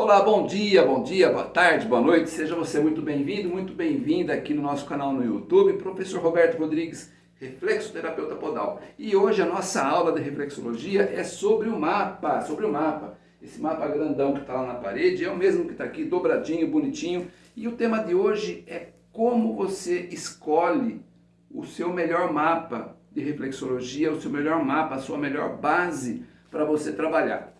Olá, bom dia, bom dia, boa tarde, boa noite, seja você muito bem-vindo, muito bem-vinda aqui no nosso canal no YouTube, professor Roberto Rodrigues, reflexoterapeuta podal. E hoje a nossa aula de reflexologia é sobre o mapa, sobre o mapa. Esse mapa grandão que está lá na parede é o mesmo que está aqui, dobradinho, bonitinho. E o tema de hoje é como você escolhe o seu melhor mapa de reflexologia, o seu melhor mapa, a sua melhor base para você trabalhar.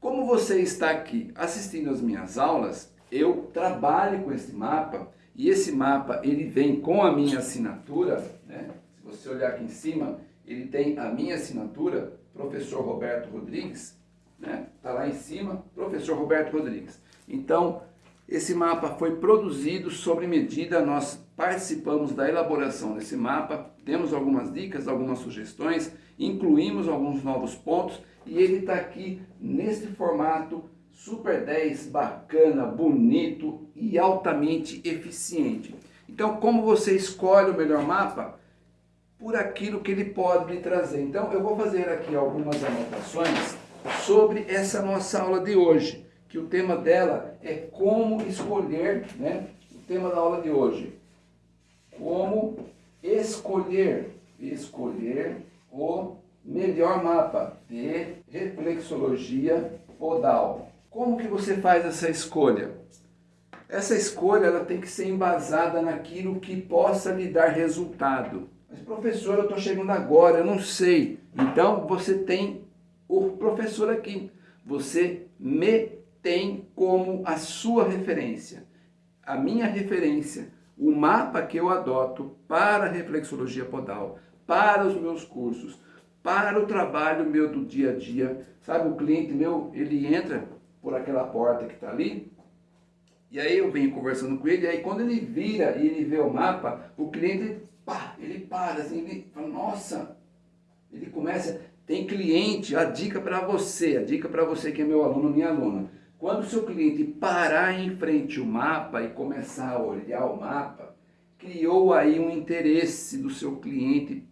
Como você está aqui assistindo as minhas aulas, eu trabalho com esse mapa e esse mapa ele vem com a minha assinatura, né? se você olhar aqui em cima, ele tem a minha assinatura, professor Roberto Rodrigues, né? Está lá em cima, professor Roberto Rodrigues. Então, esse mapa foi produzido sobre medida, nós participamos da elaboração desse mapa, temos algumas dicas, algumas sugestões, incluímos alguns novos pontos e ele está aqui nesse formato Super 10, bacana, bonito e altamente eficiente. Então, como você escolhe o melhor mapa? Por aquilo que ele pode lhe trazer. Então, eu vou fazer aqui algumas anotações sobre essa nossa aula de hoje, que o tema dela é como escolher, né? O tema da aula de hoje, como escolher, escolher o melhor mapa de reflexologia podal. Como que você faz essa escolha? Essa escolha ela tem que ser embasada naquilo que possa lhe dar resultado. Mas professor, eu estou chegando agora, eu não sei. Então você tem o professor aqui. Você me tem como a sua referência. A minha referência, o mapa que eu adoto para a reflexologia podal, para os meus cursos, para o trabalho meu do dia a dia. Sabe, o cliente meu, ele entra por aquela porta que está ali, e aí eu venho conversando com ele, e aí quando ele vira e ele vê o mapa, o cliente, pá, ele para assim, ele fala, nossa, ele começa, tem cliente, a dica para você, a dica para você que é meu aluno, minha aluna. Quando o seu cliente parar em frente ao mapa e começar a olhar o mapa, criou aí um interesse do seu cliente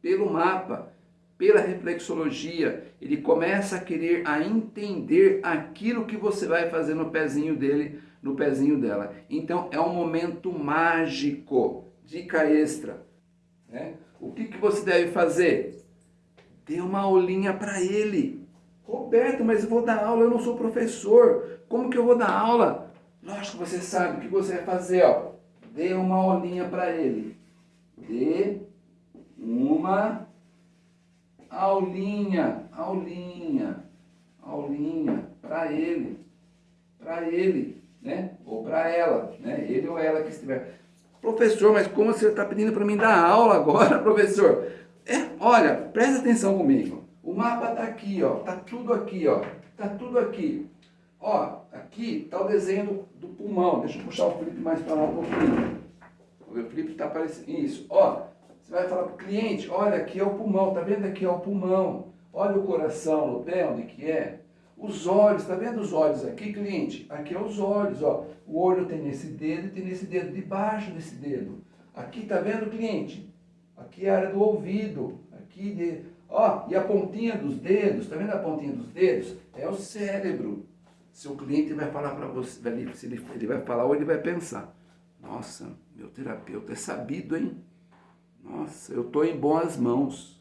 pelo mapa, pela reflexologia, ele começa a querer a entender aquilo que você vai fazer no pezinho dele, no pezinho dela. Então é um momento mágico, dica extra. Né? O que, que você deve fazer? Dê uma aulinha para ele. Roberto, mas eu vou dar aula, eu não sou professor. Como que eu vou dar aula? Lógico que você sabe o que você vai fazer, ó. Dê uma aulinha para ele. Dê uma aulinha, aulinha, aulinha para ele, para ele, né? Ou para ela, né? Ele ou ela que estiver. Professor, mas como você está pedindo para mim dar aula agora, professor? É, olha, presta atenção comigo. O mapa está aqui, ó. Tá tudo aqui, ó. Tá tudo aqui. Ó, aqui está o desenho do, pulmão. Deixa eu puxar o Felipe mais para lá um pouquinho. O Felipe está aparecendo. Isso. Ó, você vai falar para o cliente, olha, aqui é o pulmão. Tá vendo aqui é o pulmão. Olha o coração no pé, onde que é. Os olhos, tá vendo os olhos aqui, cliente? Aqui é os olhos, ó. O olho tem nesse dedo e tem nesse dedo, debaixo desse dedo. Aqui, tá vendo, cliente? Aqui é a área do ouvido, aqui de... Ó, e a pontinha dos dedos, tá vendo a pontinha dos dedos? É o cérebro. Seu cliente vai falar para você, ele, ele vai falar ou ele vai pensar. Nossa, meu terapeuta é sabido, hein? Nossa, eu estou em boas mãos.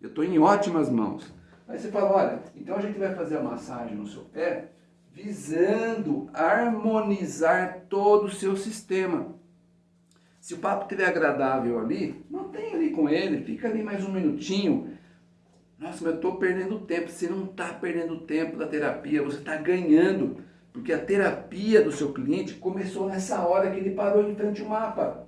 Eu estou em ótimas mãos. Aí você fala, olha, então a gente vai fazer a massagem no seu pé visando harmonizar todo o seu sistema. Se o papo estiver agradável ali, mantém ali com ele, fica ali mais um minutinho. Nossa, mas eu estou perdendo tempo. Você não está perdendo tempo da terapia, você está ganhando. Porque a terapia do seu cliente começou nessa hora que ele parou em frente ao mapa.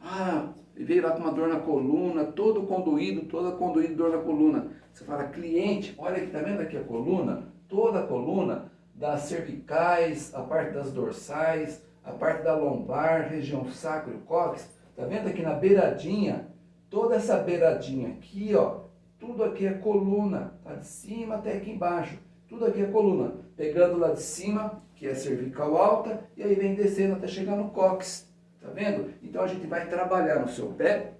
Ah, ele veio lá com uma dor na coluna, todo conduído, toda conduído dor na coluna. Você fala, cliente, olha aqui, tá vendo aqui a coluna? Toda a coluna, das cervicais, a parte das dorsais, a parte da lombar, região sacro e cóccix, tá vendo aqui na beiradinha? Toda essa beiradinha aqui, ó, tudo aqui é coluna, tá de cima até aqui embaixo. Tudo aqui é coluna. Pegando lá de cima, que é cervical alta, e aí vem descendo até chegar no cóccix. Tá vendo? Então a gente vai trabalhar no seu pé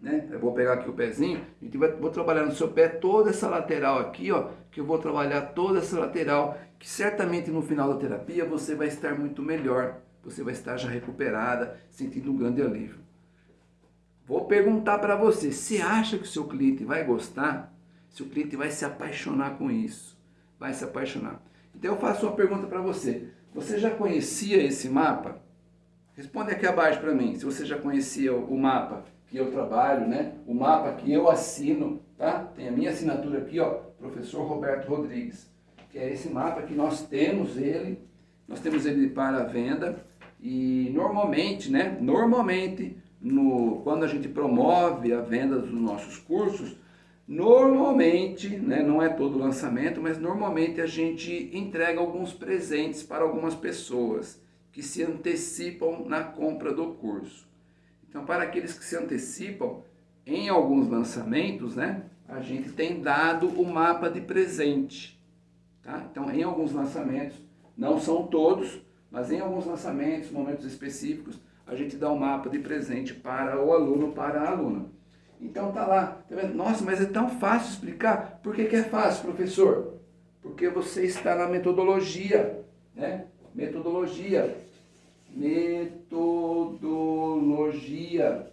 né? Eu vou pegar aqui o pezinho, a gente vai, vou trabalhar no seu pé toda essa lateral aqui, ó, que eu vou trabalhar toda essa lateral, que certamente no final da terapia você vai estar muito melhor, você vai estar já recuperada, sentindo um grande alívio. Vou perguntar para você, você acha que o seu cliente vai gostar? Se o cliente vai se apaixonar com isso? Vai se apaixonar. Então eu faço uma pergunta para você. Você já conhecia esse mapa? Responde aqui abaixo para mim, se você já conhecia o mapa que eu trabalho, né? O mapa que eu assino, tá? Tem a minha assinatura aqui, ó, professor Roberto Rodrigues, que é esse mapa que nós temos ele, nós temos ele para venda e normalmente, né? Normalmente, no, quando a gente promove a venda dos nossos cursos, normalmente, né, não é todo lançamento, mas normalmente a gente entrega alguns presentes para algumas pessoas que se antecipam na compra do curso. Então, para aqueles que se antecipam, em alguns lançamentos, né, a gente tem dado o mapa de presente. Tá? Então, em alguns lançamentos, não são todos, mas em alguns lançamentos, momentos específicos, a gente dá o um mapa de presente para o aluno, para a aluna. Então tá lá, tá vendo? Nossa, mas é tão fácil explicar. Por que, que é fácil, professor? Porque você está na metodologia, né? Metodologia. Metodologia.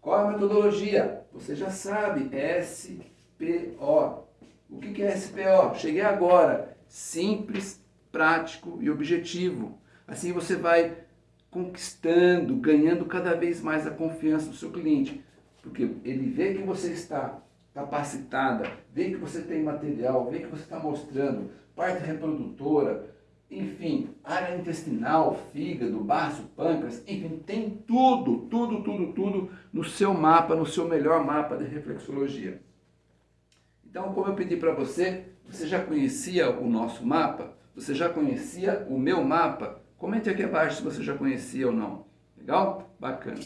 Qual é a metodologia? Você já sabe, SPO. O que é SPO? Cheguei agora. Simples, prático e objetivo. Assim você vai conquistando, ganhando cada vez mais a confiança do seu cliente. Porque ele vê que você está capacitada, vê que você tem material, vê que você está mostrando parte reprodutora, enfim, área intestinal, fígado, baço, pâncreas, enfim, tem tudo, tudo, tudo, tudo no seu mapa, no seu melhor mapa de reflexologia. Então, como eu pedi para você, você já conhecia o nosso mapa? Você já conhecia o meu mapa? Comente aqui abaixo se você já conhecia ou não. Legal? Bacana.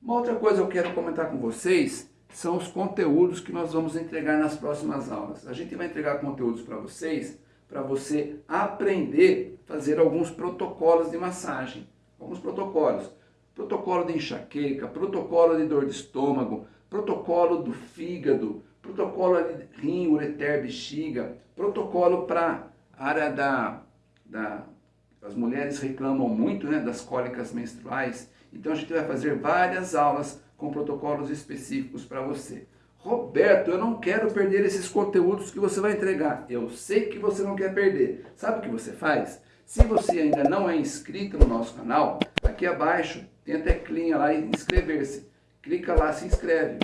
Uma outra coisa que eu quero comentar com vocês são os conteúdos que nós vamos entregar nas próximas aulas. A gente vai entregar conteúdos para vocês para você aprender a fazer alguns protocolos de massagem. Alguns protocolos. Protocolo de enxaqueca, protocolo de dor de estômago, protocolo do fígado, protocolo de rim, ureter, bexiga, protocolo para área da, da... As mulheres reclamam muito né, das cólicas menstruais. Então a gente vai fazer várias aulas com protocolos específicos para você. Roberto, eu não quero perder esses conteúdos que você vai entregar. Eu sei que você não quer perder. Sabe o que você faz? Se você ainda não é inscrito no nosso canal, aqui abaixo tem a teclinha lá e inscrever-se. Clica lá, se inscreve.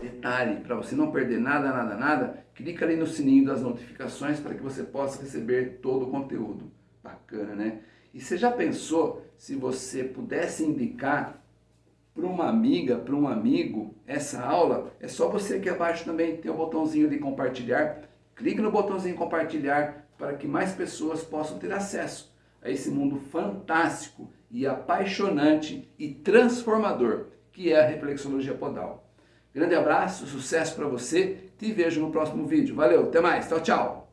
Detalhe, para você não perder nada, nada, nada, clica ali no sininho das notificações para que você possa receber todo o conteúdo. Bacana, né? E você já pensou se você pudesse indicar para uma amiga, para um amigo, essa aula, é só você aqui abaixo também tem o botãozinho de compartilhar. Clique no botãozinho compartilhar para que mais pessoas possam ter acesso a esse mundo fantástico e apaixonante e transformador que é a reflexologia podal. Grande abraço, sucesso para você, te vejo no próximo vídeo. Valeu, até mais, tchau, tchau!